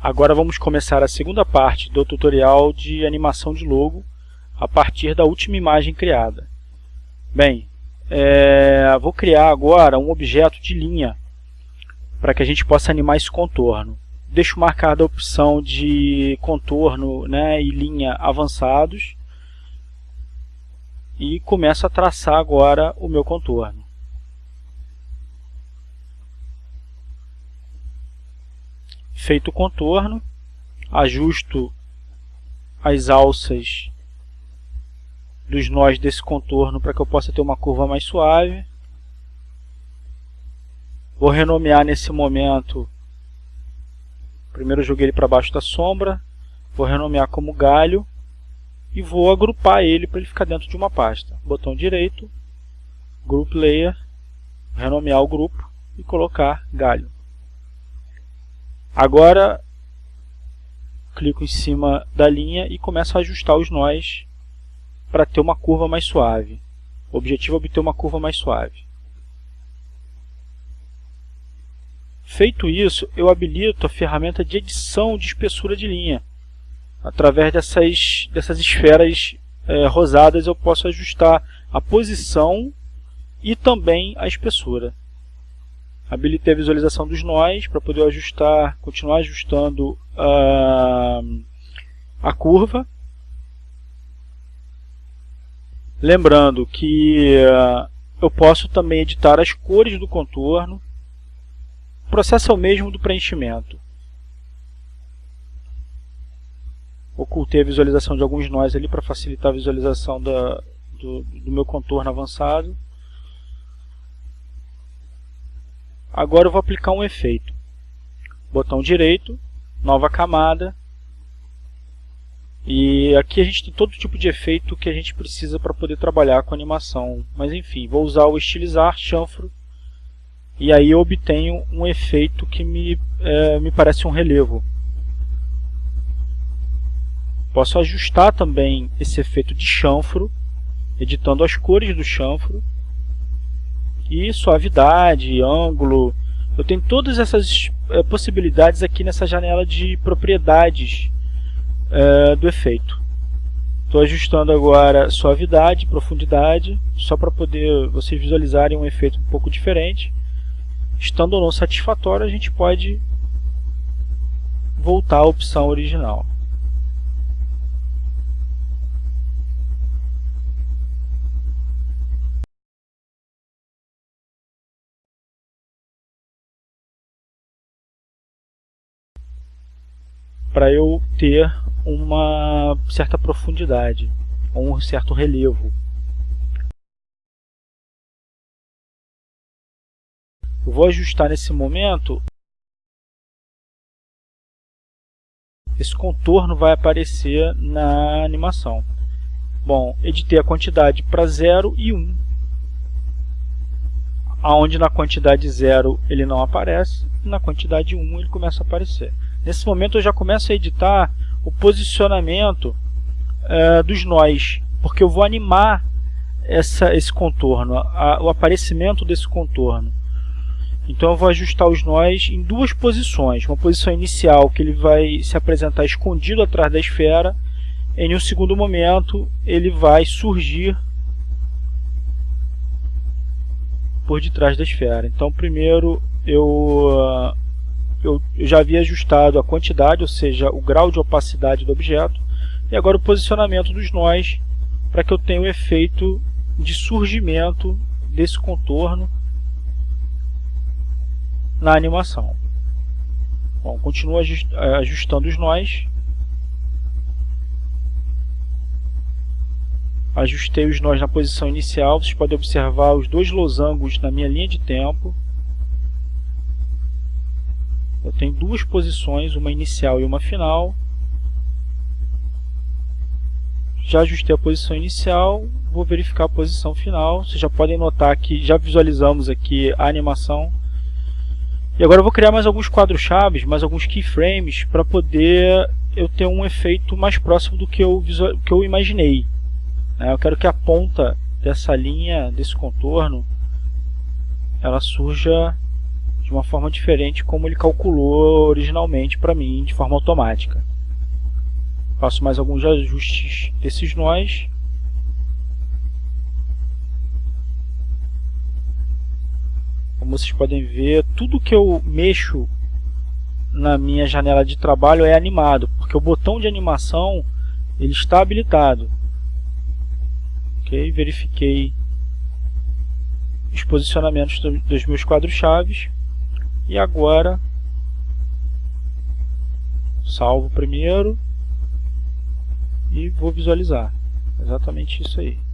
Agora vamos começar a segunda parte do tutorial de animação de logo a partir da última imagem criada. Bem, é, vou criar agora um objeto de linha para que a gente possa animar esse contorno. Deixo marcada a opção de contorno né, e linha avançados e começo a traçar agora o meu contorno. Feito o contorno, ajusto as alças dos nós desse contorno para que eu possa ter uma curva mais suave. Vou renomear nesse momento, primeiro joguei ele para baixo da sombra, vou renomear como galho e vou agrupar ele para ele ficar dentro de uma pasta. Botão direito, Group Layer, renomear o grupo e colocar galho. Agora, clico em cima da linha e começo a ajustar os nós para ter uma curva mais suave. O objetivo é obter uma curva mais suave. Feito isso, eu habilito a ferramenta de edição de espessura de linha. Através dessas, dessas esferas é, rosadas eu posso ajustar a posição e também a espessura. Habilitei a visualização dos nós para poder ajustar, continuar ajustando uh, a curva. Lembrando que uh, eu posso também editar as cores do contorno. O processo é o mesmo do preenchimento. Ocultei a visualização de alguns nós ali para facilitar a visualização da, do, do meu contorno avançado. Agora eu vou aplicar um efeito. Botão direito, nova camada. E aqui a gente tem todo tipo de efeito que a gente precisa para poder trabalhar com animação. Mas enfim, vou usar o estilizar, chanfro. E aí eu obtenho um efeito que me, é, me parece um relevo. Posso ajustar também esse efeito de chanfro, editando as cores do chanfro e suavidade, ângulo. Eu tenho todas essas é, possibilidades aqui nessa janela de propriedades é, do efeito. Estou ajustando agora suavidade, profundidade, só para poder vocês visualizarem um efeito um pouco diferente. Estando ou não satisfatório, a gente pode voltar à opção original. Para eu ter uma certa profundidade, um certo relevo. Eu vou ajustar nesse momento, esse contorno vai aparecer na animação. Bom, editei a quantidade para 0 e 1. Um. Onde na quantidade 0 ele não aparece, na quantidade 1 um ele começa a aparecer. Nesse momento eu já começo a editar o posicionamento uh, dos nós, porque eu vou animar essa, esse contorno, a, o aparecimento desse contorno. Então eu vou ajustar os nós em duas posições. Uma posição inicial, que ele vai se apresentar escondido atrás da esfera. Em um segundo momento, ele vai surgir por detrás da esfera. Então primeiro eu eu, já havia ajustado a quantidade, ou seja, o grau de opacidade do objeto, e agora o posicionamento dos nós, para que eu tenha o efeito de surgimento desse contorno na animação. Bom, continuo ajustando os nós. Ajustei os nós na posição inicial. Vocês podem observar os dois losangos na minha linha de tempo. Eu tenho duas posições, uma inicial e uma final. Já ajustei a posição inicial, vou verificar a posição final. Vocês já podem notar que já visualizamos aqui a animação. E agora eu vou criar mais alguns quadros-chave, mais alguns keyframes, para poder eu ter um efeito mais próximo do que eu, que eu imaginei. Né? Eu quero que a ponta dessa linha, desse contorno, ela surja de uma forma diferente como ele calculou originalmente para mim, de forma automática. Faço mais alguns ajustes desses nós. Como vocês podem ver, tudo que eu mexo na minha janela de trabalho é animado, porque o botão de animação ele está habilitado. Ok, verifiquei os posicionamentos dos meus quadros-chaves e agora salvo primeiro e vou visualizar exatamente isso aí.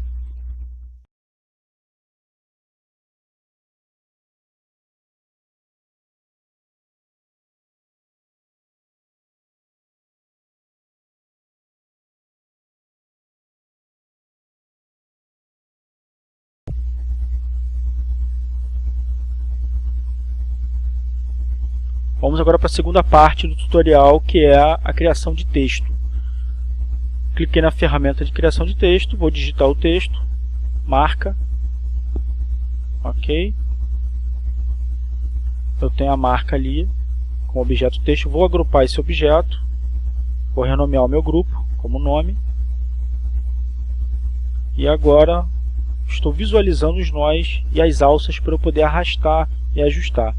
Vamos agora para a segunda parte do tutorial, que é a criação de texto. Cliquei na ferramenta de criação de texto, vou digitar o texto, marca, ok. Eu tenho a marca ali com o objeto texto, vou agrupar esse objeto, vou renomear o meu grupo como nome. E agora estou visualizando os nós e as alças para eu poder arrastar e ajustar.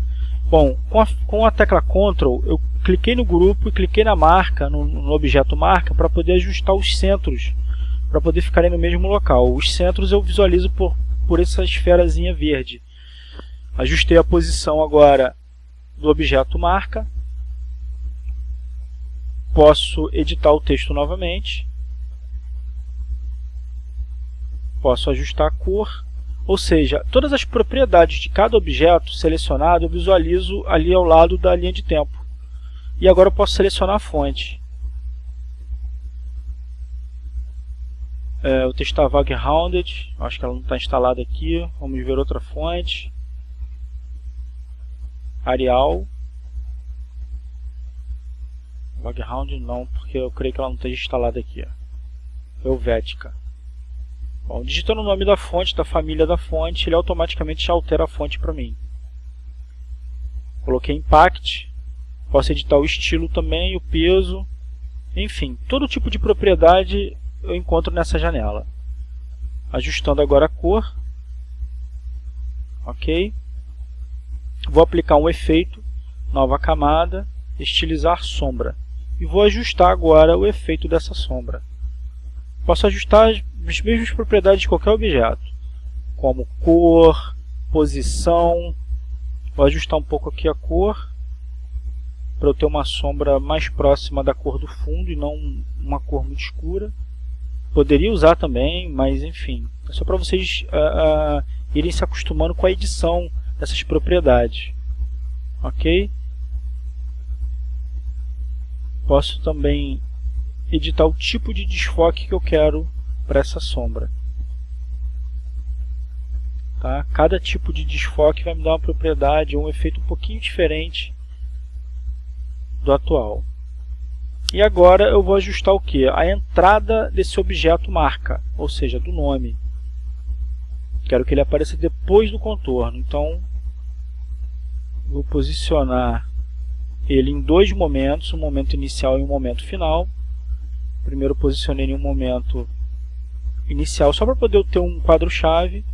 Bom, com a, com a tecla Ctrl, eu cliquei no grupo e cliquei na marca, no, no objeto marca, para poder ajustar os centros, para poder ficarem no mesmo local. Os centros eu visualizo por, por essa esferazinha verde. Ajustei a posição agora do objeto marca. Posso editar o texto novamente. Posso ajustar a cor ou seja, todas as propriedades de cada objeto selecionado eu visualizo ali ao lado da linha de tempo. E agora eu posso selecionar a fonte. É, o texto está Vagrhounded, acho que ela não está instalada aqui. Vamos ver outra fonte. Arial. Vagrhounded não, porque eu creio que ela não esteja instalada aqui. Helvética. Bom, digitando o nome da fonte, da família da fonte, ele automaticamente já altera a fonte para mim. Coloquei Impact, posso editar o estilo também, o peso, enfim, todo tipo de propriedade eu encontro nessa janela. Ajustando agora a cor, ok. Vou aplicar um efeito, nova camada, estilizar sombra. E vou ajustar agora o efeito dessa sombra. Posso ajustar as mesmas propriedades de qualquer objeto, como cor, posição. Vou ajustar um pouco aqui a cor, para eu ter uma sombra mais próxima da cor do fundo e não uma cor muito escura. Poderia usar também, mas enfim, é só para vocês uh, uh, irem se acostumando com a edição dessas propriedades. Ok? Posso também editar o tipo de desfoque que eu quero para essa sombra. Tá? Cada tipo de desfoque vai me dar uma propriedade, um efeito um pouquinho diferente do atual. E agora eu vou ajustar o que? A entrada desse objeto marca, ou seja, do nome. Quero que ele apareça depois do contorno, então vou posicionar ele em dois momentos, um momento inicial e um momento final. Primeiro posicionei em um momento inicial só para poder ter um quadro-chave.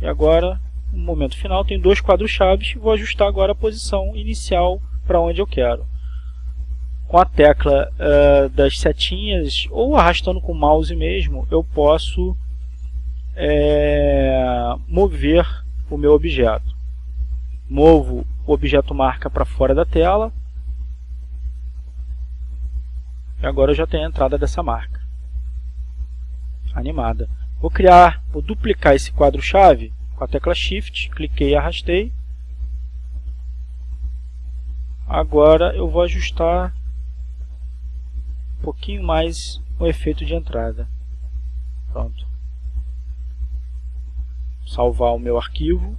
E agora, no momento final, tem dois quadros-chaves. Vou ajustar agora a posição inicial para onde eu quero. Com a tecla uh, das setinhas, ou arrastando com o mouse mesmo, eu posso é, mover o meu objeto. Movo o objeto marca para fora da tela. E agora eu já tenho a entrada dessa marca animada. Vou criar, vou duplicar esse quadro-chave com a tecla Shift, cliquei e arrastei. Agora eu vou ajustar um pouquinho mais o efeito de entrada. Pronto. Salvar o meu arquivo.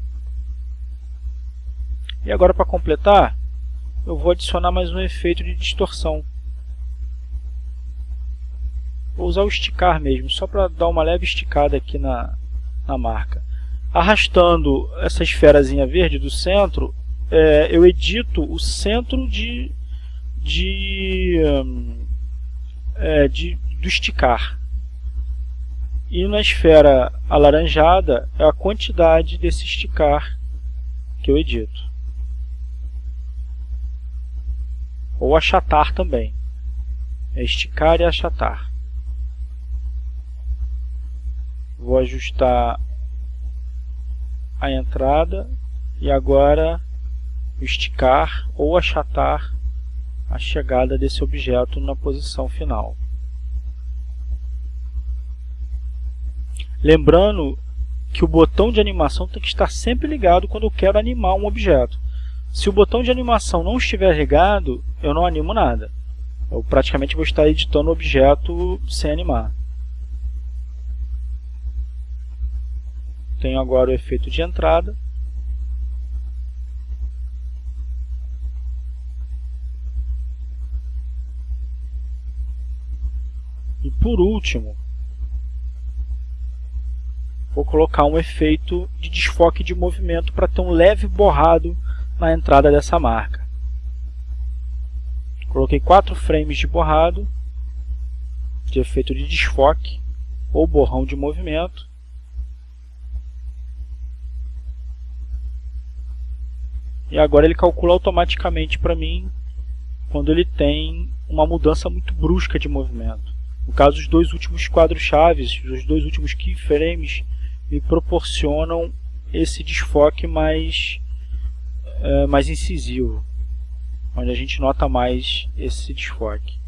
E agora para completar, eu vou adicionar mais um efeito de distorção. Vou usar o esticar mesmo, só para dar uma leve esticada aqui na, na marca. Arrastando essa esferazinha verde do centro, é, eu edito o centro de, de, é, de, do esticar. E na esfera alaranjada é a quantidade desse esticar que eu edito. Ou achatar também. É esticar e achatar. Vou ajustar a entrada e agora esticar ou achatar a chegada desse objeto na posição final. Lembrando que o botão de animação tem que estar sempre ligado quando eu quero animar um objeto. Se o botão de animação não estiver ligado, eu não animo nada. Eu praticamente vou estar editando o objeto sem animar. Tenho agora o efeito de entrada. E por último, vou colocar um efeito de desfoque de movimento para ter um leve borrado na entrada dessa marca. Coloquei quatro frames de borrado, de efeito de desfoque ou borrão de movimento. E agora ele calcula automaticamente para mim quando ele tem uma mudança muito brusca de movimento. No caso, os dois últimos quadros chaves, os dois últimos keyframes, me proporcionam esse desfoque mais, é, mais incisivo, onde a gente nota mais esse desfoque.